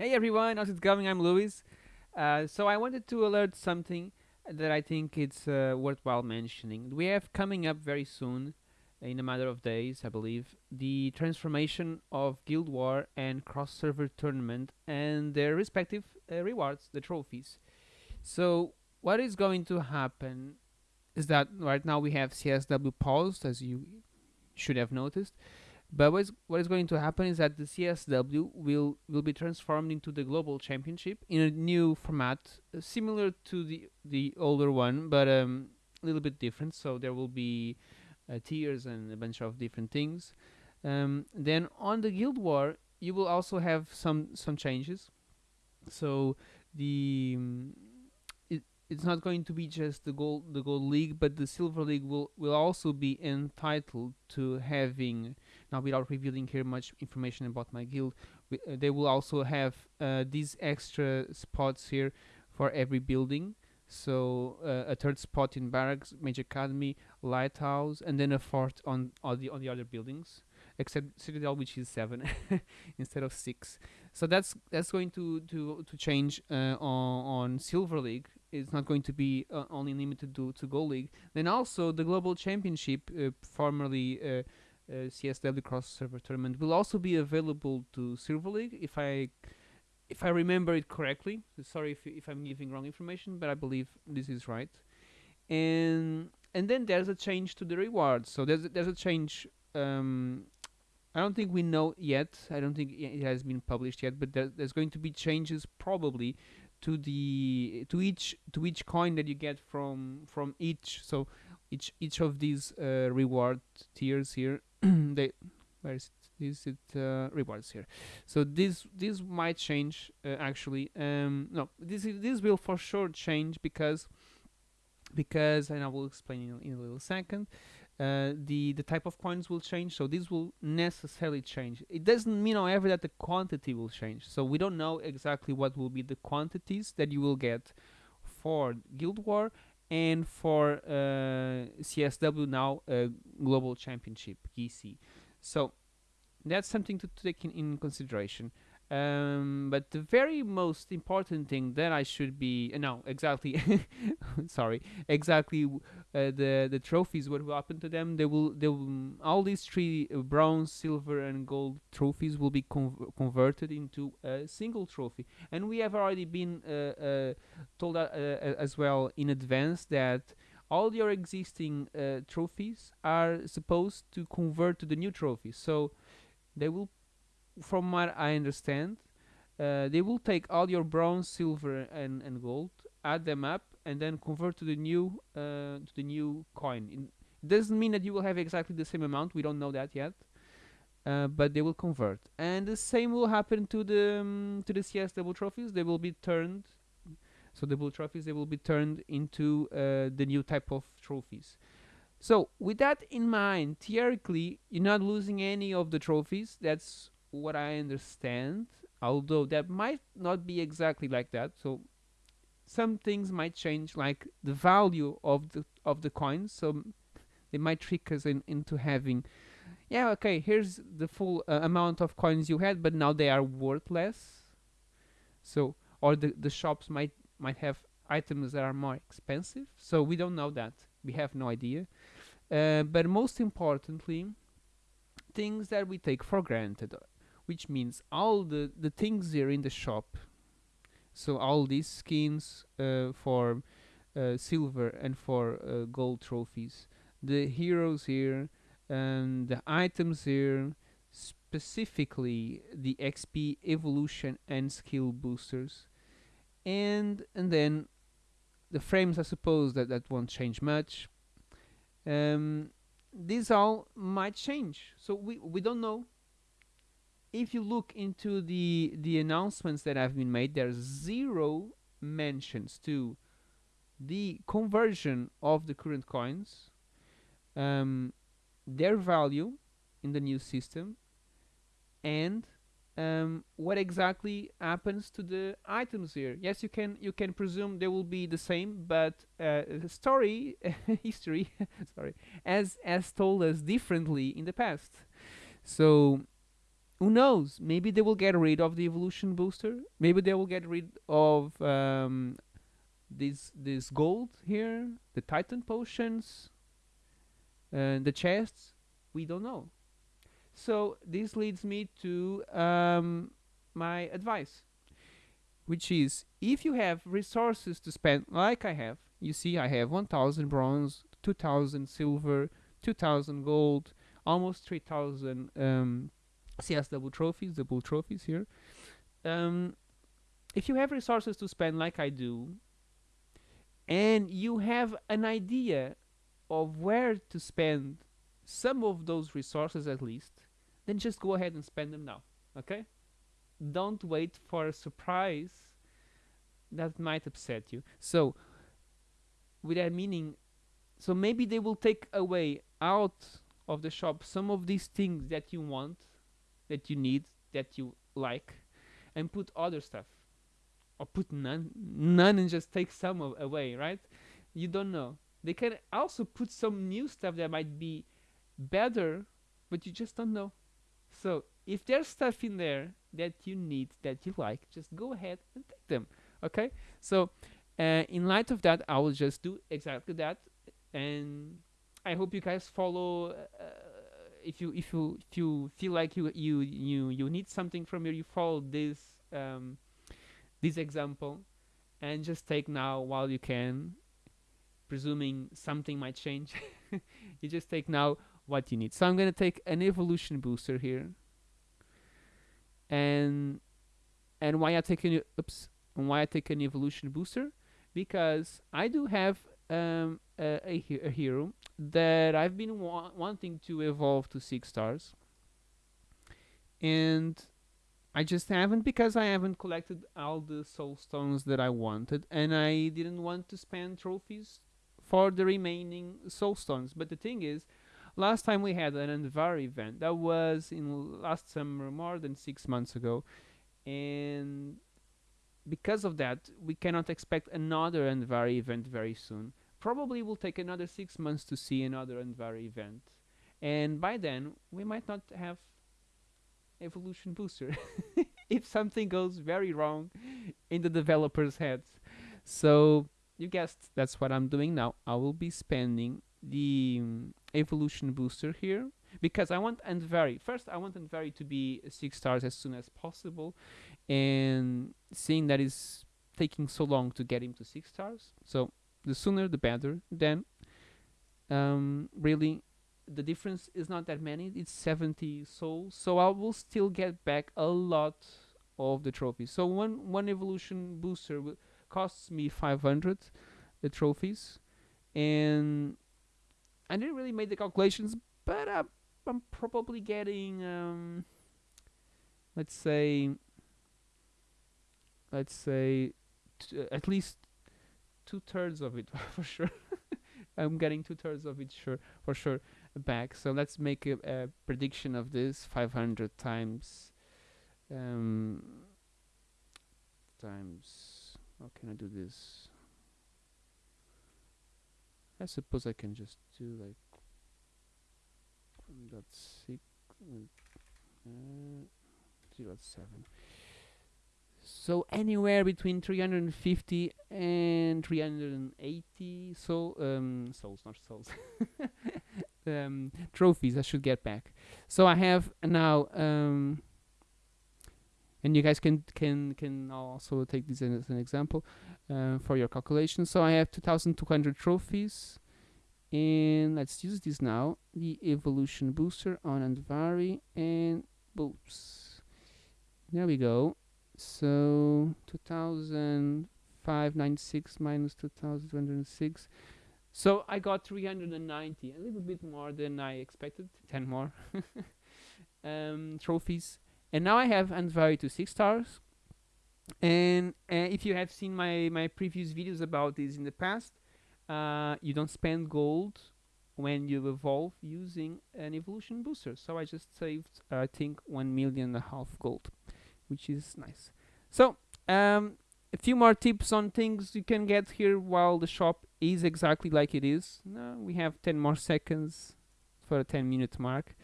Hey everyone, how's it going? I'm Luis. Uh, so I wanted to alert something that I think it's uh, worthwhile mentioning. We have coming up very soon, in a matter of days, I believe, the transformation of Guild War and Cross Server Tournament and their respective uh, rewards, the trophies. So what is going to happen is that right now we have CSW paused, as you should have noticed but what is, what is going to happen is that the CSW will will be transformed into the global championship in a new format, uh, similar to the the older one, but um, a little bit different. So there will be uh, tiers and a bunch of different things. Um, then on the Guild War, you will also have some some changes. So the um, it's not going to be just the gold the gold league but the silver league will will also be entitled to having now without revealing here much information about my guild. We, uh, they will also have uh, these extra spots here for every building. So uh, a third spot in barracks Mage Academy lighthouse and then a fourth on all the on the other buildings except citadel which is seven instead of six. So that's that's going to to to change uh, on, on silver league. It's not going to be uh, only limited to, to Gold League. Then also the Global Championship, uh, formerly uh, uh CSW Cross Server Tournament, will also be available to Silver League if I if I remember it correctly. Sorry if if I'm giving wrong information, but I believe this is right. And and then there's a change to the rewards. So there's a, there's a change. Um, I don't think we know yet. I don't think it has been published yet, but there, there's going to be changes probably to the to each to each coin that you get from from each so each each of these uh, reward tiers here they where is it? Is it uh, rewards here. So this this might change uh, actually um no this is, this will for sure change because because and I will explain in, in a little second uh, the the type of coins will change. So this will necessarily change. It doesn't mean however that the quantity will change. So we don't know exactly what will be the quantities that you will get for guild war and for uh, csw now uh, global championship gc so that's something to, to take in, in consideration um, but the very most important thing that I should be uh, no exactly sorry exactly uh, the the trophies what will happen to them they will they will all these three uh, bronze silver and gold trophies will be conv converted into a single trophy. And we have already been uh, told as well in advance that all your existing trophies are supposed to convert to the new trophies so they will from what I understand, uh, they will take all your bronze, silver, and, and gold, add them up, and then convert to the new uh, to the new coin. It doesn't mean that you will have exactly the same amount. We don't know that yet, uh, but they will convert. And the same will happen to the um, to the CS double trophies. They will be turned. So the double trophies they will be turned into uh, the new type of trophies. So with that in mind, theoretically, you're not losing any of the trophies. That's what I understand, although that might not be exactly like that. So some things might change, like the value of the of the coins. So they might trick us in, into having, yeah, okay, here's the full uh, amount of coins you had, but now they are worth less. So or the the shops might might have items that are more expensive. So we don't know that. We have no idea. Uh, but most importantly, things that we take for granted which means all the the things here in the shop so all these skins uh, for uh, silver and for uh, gold trophies the heroes here and the items here specifically the XP evolution and skill boosters. And and then the frames I suppose that that won't change much. Um, these all might change. So we we don't know if you look into the the announcements that have been made there's zero mentions to the conversion of the current coins um, their value in the new system and um, what exactly happens to the items here. Yes you can you can presume they will be the same but uh, the story history sorry as as told us differently in the past. So who knows? Maybe they will get rid of the evolution booster. Maybe they will get rid of um, this this gold here, the Titan potions, and the chests. We don't know. So this leads me to um, my advice, which is if you have resources to spend, like I have, you see, I have 1,000 bronze, 2,000 silver, 2,000 gold, almost 3,000 um, CSW trophies, the bull trophies here. Um, if you have resources to spend like I do, and you have an idea of where to spend some of those resources at least, then just go ahead and spend them now. Okay? Don't wait for a surprise that might upset you. So, with that meaning, so maybe they will take away out of the shop some of these things that you want, that you need, that you like, and put other stuff, or put none, none, and just take some of, away. Right? You don't know. They can also put some new stuff that might be better, but you just don't know. So if there's stuff in there that you need, that you like, just go ahead and take them. Okay? So uh, in light of that, I will just do exactly that, and I hope you guys follow. Uh, if you if you if you feel like you you you you need something from here, you follow this um, this example, and just take now while you can. Presuming something might change, you just take now what you need. So I'm going to take an evolution booster here. And and why I take an oops, and why I take an evolution booster? Because I do have um, a, a, hero that I've been wa wanting to evolve to six stars, and I just haven't because I haven't collected all the soul stones that I wanted, and I didn't want to spend trophies for the remaining soul stones. But the thing is, last time we had an Andvari event that was in last summer more than six months ago. And because of that we cannot expect another Andvari event very soon probably will take another six months to see another Andvari event. And by then we might not have evolution booster if something goes very wrong in the developers heads. So you guessed that's what I'm doing now. I will be spending the um, evolution booster here because I want Andvari. First, I want Andvari to be six stars as soon as possible, and seeing that is taking so long to get him to six stars, so the sooner the better. Then, um, really, the difference is not that many. It's 70 souls, so I will still get back a lot of the trophies. So one one evolution booster costs me 500 the trophies, and I didn't really make the calculations, but uh, I'm probably getting, um, let's say, let's say, t- at least two thirds of it for sure. I'm getting two thirds of it sure for sure back. So let's make a, a prediction of this: 500 times, um, times. How can I do this? I suppose I can just do like dot six uh, zero seven. So anywhere between 350 and 380 so um souls not souls um trophies I should get back. So I have now um and you guys can can can also take this as an example uh, for your calculation. So I have 2,200 trophies, and let's use this now. The evolution booster on Andvari, and boops. There we go. So 2,596 minus 2,206. So I got 390, a little bit more than I expected, 10 more um, trophies and now I have Andvari to six stars. And uh, if you have seen my my previous videos about this in the past, uh, you don't spend gold when you evolve using an evolution booster. So I just saved, uh, I think, one million and a half gold, which is nice. So um, a few more tips on things you can get here while the shop is exactly like it is. we have 10 more seconds for a 10 minute mark.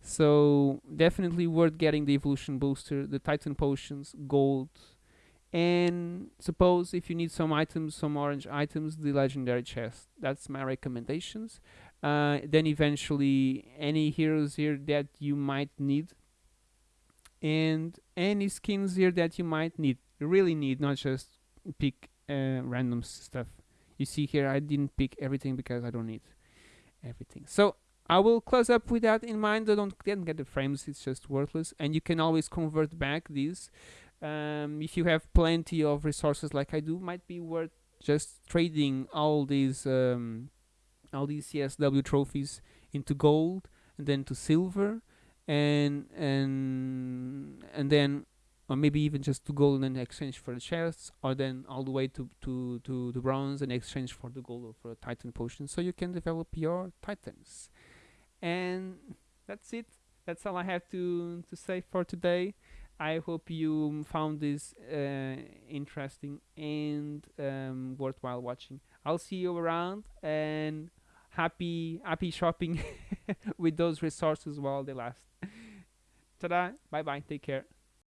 So definitely worth getting the evolution booster, the Titan potions, gold, and suppose if you need some items, some orange items, the legendary chest. That's my recommendations. Uh, then eventually any heroes here that you might need, and any skins here that you might need, really need, not just pick uh, random stuff. You see here, I didn't pick everything because I don't need everything. So I will close up with that in mind. I don't didn't get the frames; it's just worthless. And you can always convert back these. Um, if you have plenty of resources like I do, might be worth just trading all these um, all these CSW trophies into gold and then to silver, and and and then or maybe even just to gold in exchange for the chests, or then all the way to to to the bronze in exchange for the gold or for a titan potion, so you can develop your titans. And that's it. That's all i have to to say for today. I hope you found this uh, interesting and um, worthwhile watching. I'll see you around and happy happy shopping with those resources while they last. Ta-da! bye bye take care